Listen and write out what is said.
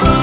Bye.